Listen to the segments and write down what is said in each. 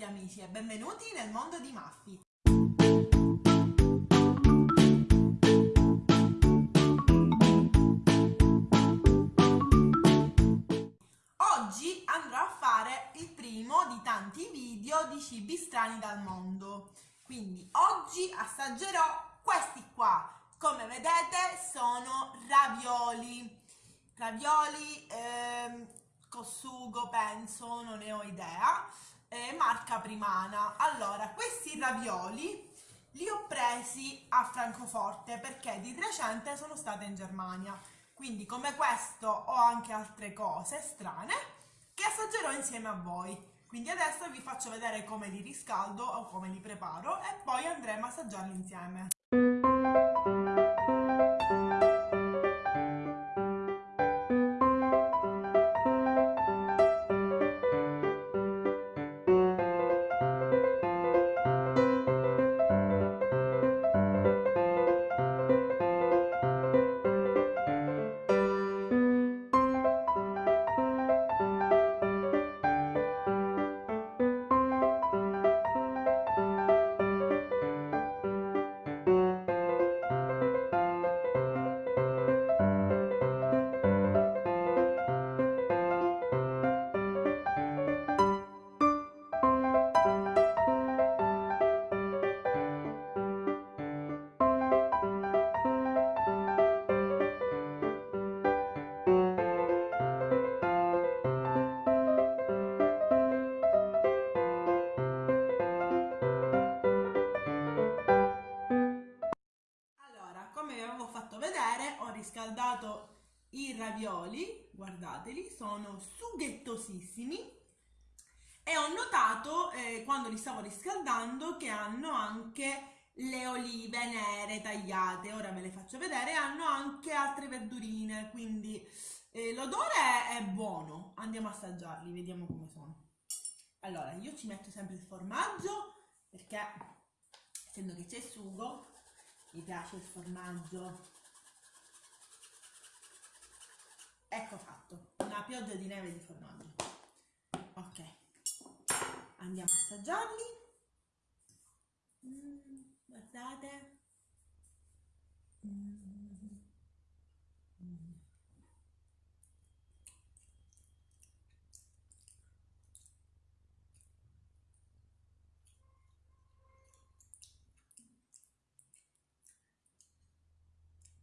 tutti amici e benvenuti nel mondo di Maffi. Oggi andrò a fare il primo di tanti video di cibi strani dal mondo. Quindi oggi assaggerò questi qua. Come vedete sono ravioli. Ravioli ehm, con sugo penso, non ne ho idea eh, marca Primana. Allora, questi ravioli li ho presi a Francoforte perché di recente sono stata in Germania. Quindi come questo ho anche altre cose strane che assaggerò insieme a voi. Quindi adesso vi faccio vedere come li riscaldo o come li preparo e poi andremo a assaggiarli insieme. Riscaldato i ravioli, guardateli, sono sughettosissimi. E ho notato eh, quando li stavo riscaldando che hanno anche le olive nere tagliate, ora ve le faccio vedere, hanno anche altre verdurine, quindi eh, l'odore è buono, andiamo a assaggiarli, vediamo come sono. Allora, io ci metto sempre il formaggio perché essendo che c'è il sugo mi piace il formaggio ecco fatto. Una pioggia di neve di formaggio. Ok. Andiamo a assaggiarli. Mm, guardate.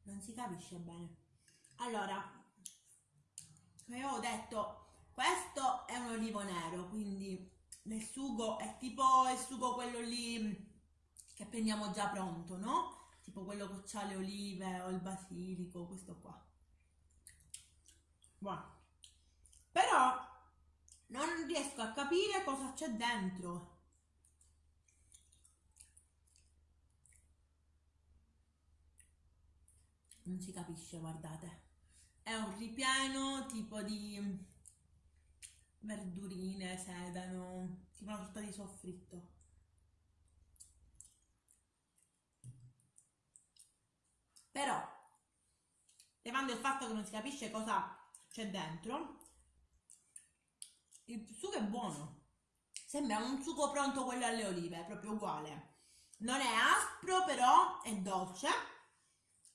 Non si capisce bene. Allora come avevo detto questo è un olivo nero quindi nel sugo è tipo il sugo quello lì che prendiamo già pronto no? tipo quello che ha le olive o il basilico questo qua. Buono. Però non riesco a capire cosa c'è dentro. Non si capisce guardate è un ripieno tipo di verdurine, sedano, tipo una sorta di soffritto. Però, levando il fatto che non si capisce cosa c'è dentro, il sugo è buono. Sembra un sugo pronto quello alle olive, proprio uguale. Non è aspro, però è dolce.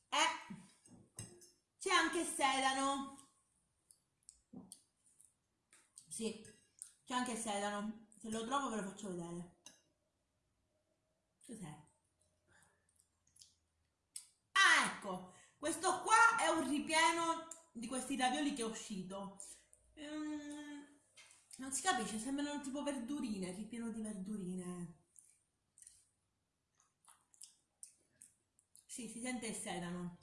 È c'è anche sedano. Sì, c'è anche sedano. Se lo trovo ve lo faccio vedere. Cos'è? Ah, ecco. Questo qua è un ripieno di questi ravioli che è uscito. Um, non si capisce, sembrano tipo verdurine, ripieno di verdurine. Sì, si sente il sedano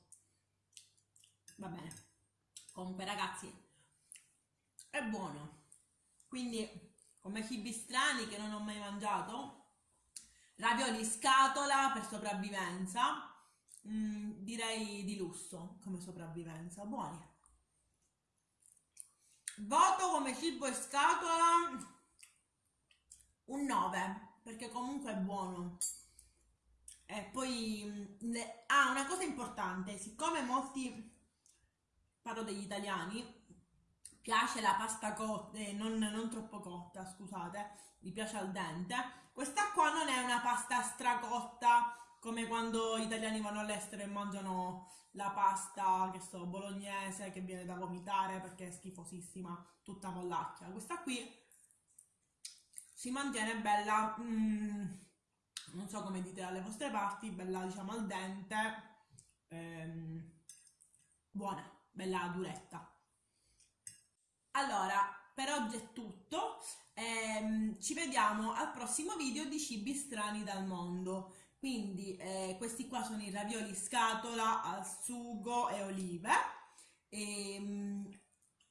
va bene. Comunque ragazzi è buono. Quindi come cibi strani che non ho mai mangiato ravioli scatola per sopravvivenza mm, direi di lusso come sopravvivenza buoni. Voto come cibo e scatola un 9 perché comunque è buono. E poi mm, ah una cosa importante siccome molti parlo degli italiani, piace la pasta cotta, eh, non, non troppo cotta, scusate, mi piace al dente. Questa qua non è una pasta stracotta come quando gli italiani vanno all'estero e mangiano la pasta, che so, bolognese che viene da vomitare perché è schifosissima, tutta mollacchia. Questa qui si mantiene bella, mm, non so come dite alle vostre parti, bella diciamo al dente, ehm, buona, bella duretta. Allora, per oggi è tutto, ehm, ci vediamo al prossimo video di cibi strani dal mondo. Quindi eh, questi qua sono i ravioli scatola al sugo e olive. E, ehm,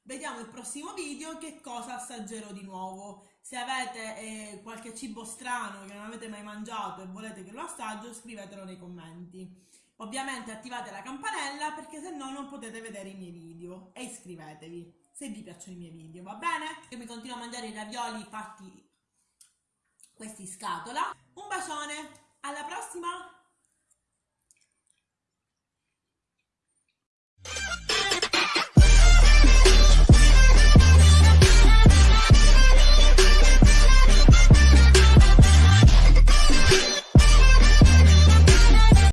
vediamo il prossimo video che cosa assaggerò di nuovo. Se avete eh, qualche cibo strano che non avete mai mangiato e volete che lo assaggio, scrivetelo nei commenti. Ovviamente attivate la campanella perché se no non potete vedere i miei video e iscrivetevi se vi piacciono i miei video, va bene? Io mi continuo a mangiare i ravioli fatti questi in scatola. Un bacione! Alla prossima!